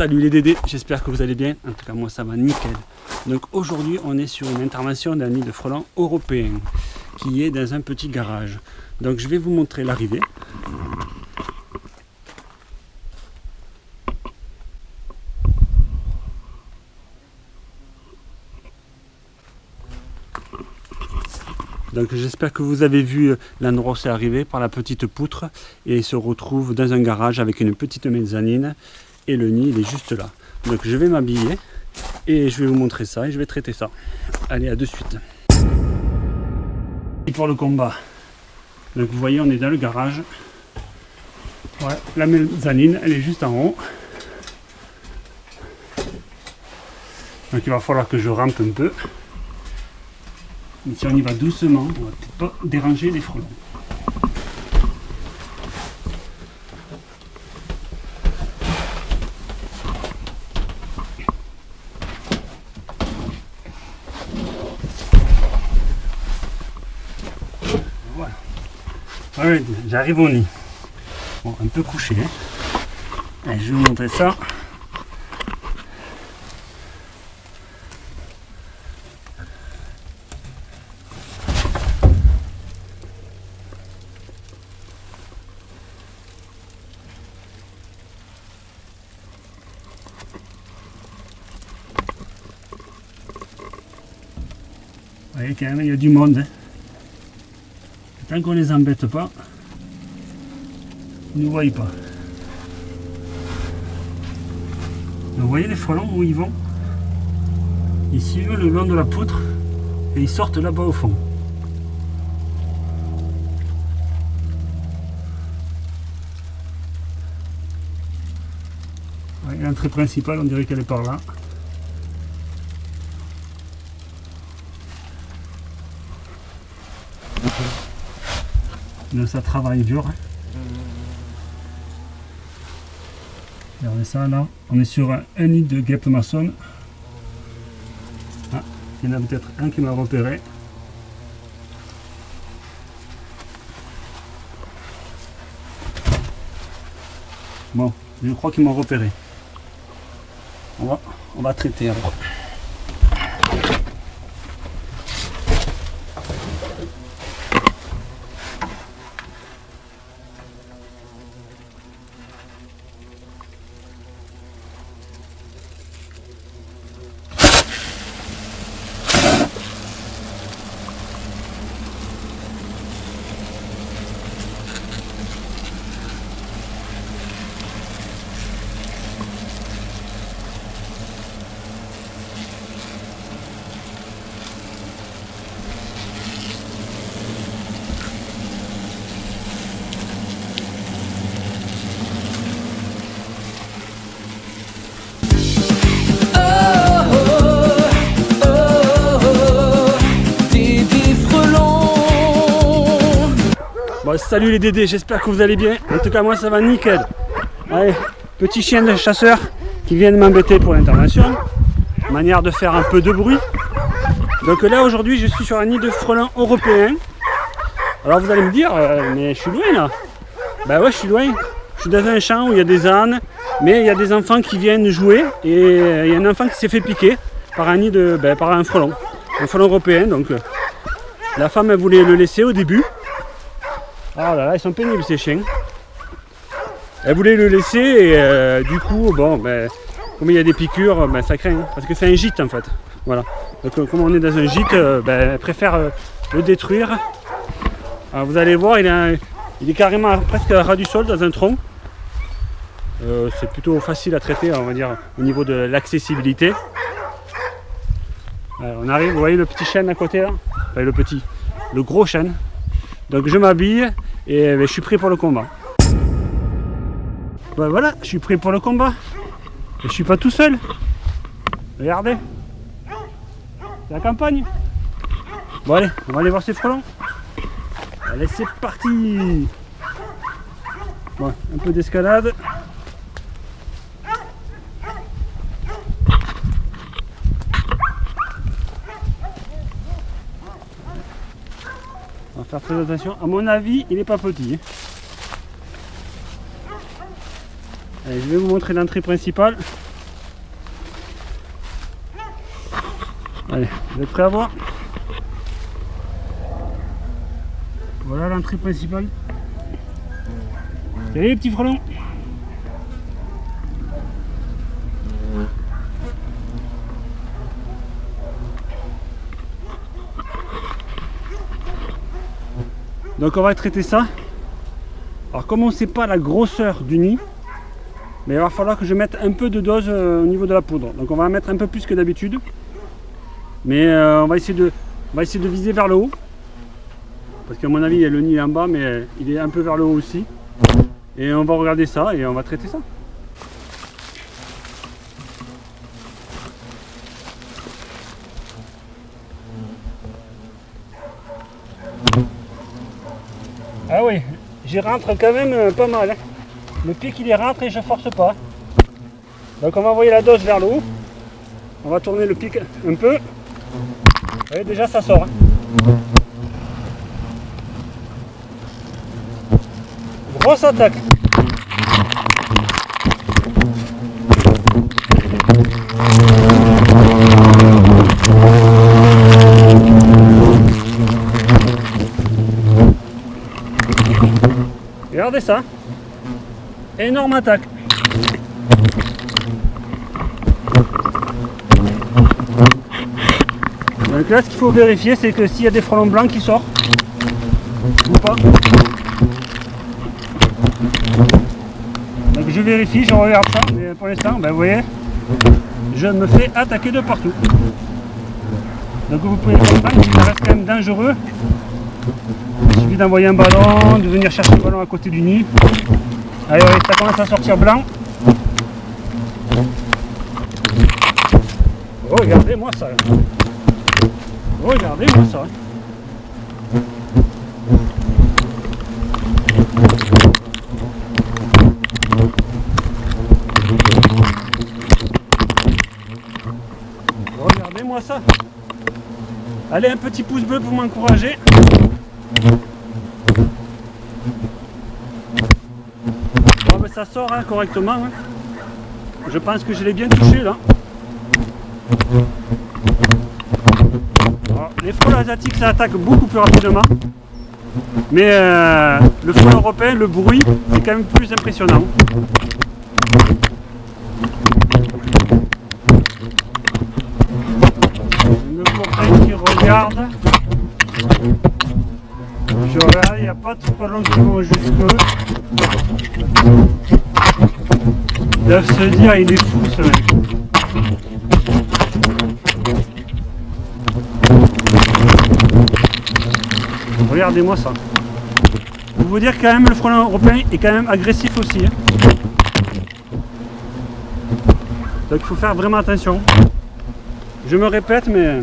Salut les Dédés, j'espère que vous allez bien. En tout cas, moi ça va nickel. Donc aujourd'hui, on est sur une intervention d'un nid de frelons européen qui est dans un petit garage. Donc je vais vous montrer l'arrivée. Donc j'espère que vous avez vu l'endroit où c'est arrivé par la petite poutre et se retrouve dans un garage avec une petite mezzanine et le nid il est juste là. Donc je vais m'habiller et je vais vous montrer ça et je vais traiter ça. Allez à de suite. Et pour le combat. Donc vous voyez on est dans le garage. la mezzanine elle est juste en haut. Donc il va falloir que je rampe un peu. Mais si on y va doucement, on va peut-être pas déranger les frelons. J'arrive au nid. Bon, un peu couché. Hein. je vais vous montrer ça. voyez quand même, il y a du monde. Hein. Tant qu'on les embête pas, ils ne nous voient pas. vous voyez les frelons où ils vont? Ils suivent le long de la poutre et ils sortent là-bas au fond. L'entrée principale, on dirait qu'elle est par là. Ça travaille dur. Regardez ça là, on est sur un, nid de guêpe maçonne. Ah, il y en a peut-être un qui m'a repéré. Bon, je crois qu'ils m'ont repéré. On va, on va traiter alors. Salut les Dédés, j'espère que vous allez bien. En tout cas, moi ça va nickel. Allez, petit chien de chasseur qui vient de m'embêter pour l'intervention. Manière de faire un peu de bruit. Donc là, aujourd'hui, je suis sur un nid de frelons européen. Alors vous allez me dire, euh, mais je suis loin là. Bah ouais, je suis loin. Je suis dans un champ où il y a des ânes, mais il y a des enfants qui viennent jouer et euh, il y a un enfant qui s'est fait piquer par un nid de, ben, par un frelon, un frelon européen. Donc euh, la femme elle voulait le laisser au début, ah là là, ils sont pénibles ces chiens. Elle voulait le laisser et euh, du coup, bon, ben, comme il y a des piqûres, ben, ça craint. Hein, parce que c'est un gîte en fait. Voilà. Donc euh, comme on est dans un gîte, euh, ben, elle préfère le détruire. Alors, vous allez voir, il, est carrément presque à ras du sol dans un tronc. c'est plutôt facile à traiter, on va dire, au niveau de l'accessibilité. on arrive, vous voyez le petit chêne à côté là? Enfin le petit, le gros chêne. Donc je m'habille et ben, je suis prêt pour le combat. Ben, voilà, je suis prêt pour le combat. Et je suis pas tout seul. Regardez. C'est la campagne. Bon allez, on va aller voir ces frelons. Allez, c'est parti Bon, un peu d'escalade. Faire très attention. À mon avis, il n'est pas petit. Hein. Allez, je vais vous montrer l'entrée principale. Allez, vous êtes prêts à voir? Voilà l'entrée principale. Salut les petits frelons Donc on va traiter ça. Alors comme on ne sait pas la grosseur du nid, mais il va falloir que je mette un peu de dose euh, au niveau de la poudre. Donc on va mettre un peu plus que d'habitude. Mais euh, on, va essayer de, viser vers le haut. Parce qu'à mon avis, le nid en bas, mais il est un peu vers le haut aussi. Et on va regarder ça et on va traiter ça. Ah oui, j'y rentre quand même euh, pas mal. Hein. Le pic il est rentre et je force pas. Donc on va envoyer la dose vers le haut. On va tourner le pic un peu. Vous voyez déjà ça sort. Hein. Grosse attaque. Regardez ça. Énorme attaque. Donc là, ce qu'il faut vérifier, c'est que s'il y a des frelons blancs qui sortent, ou pas. Donc je vérifie, je regarde ça, mais pour l'instant, ben, vous voyez, je me fais attaquer de partout. Donc vous pouvez comprendre ça reste quand même dangereux il suffit d'envoyer un ballon, de venir chercher le ballon à côté du nid. Allez, ça commence à sortir blanc. Regardez-moi ça. Regardez-moi ça. Regardez-moi ça. Allez, un petit pouce bleu pour m'encourager. Bon, ça sort hein, correctement. Hein. Je pense que je l'ai bien touché là. les frelons asiatiques ça attaque beaucoup plus rapidement. Mais euh, le frelon européen, le bruit est quand même plus impressionnant. Le copain qui regarde. Regarde, il n'y a pas de frelons qui vont Ils doivent se dire, il est fou ce mec. Regardez-moi ça. Pour vous dire quand même le frelon européen est quand même agressif aussi. Hein. Donc il faut faire vraiment attention. Je me répète mais...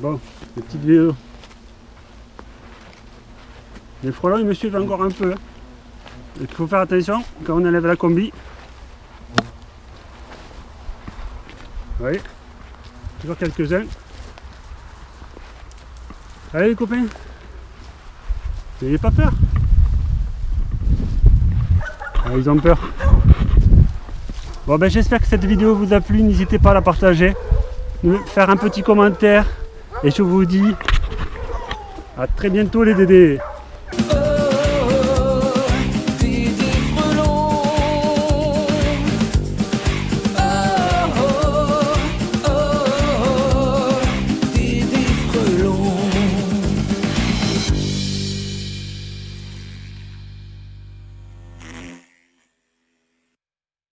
Bon, vidéo. Les frelons ils me suivent encore un peu. Hein. Il faut faire attention quand on enlève la combi. Oui, toujours quelques-uns. Allez les copains, n'ayez pas peur. Ah, ils ont peur. Bon ben j'espère que cette vidéo vous a plu, n'hésitez pas à la partager, faire un petit commentaire et je vous dis à très bientôt les dédés.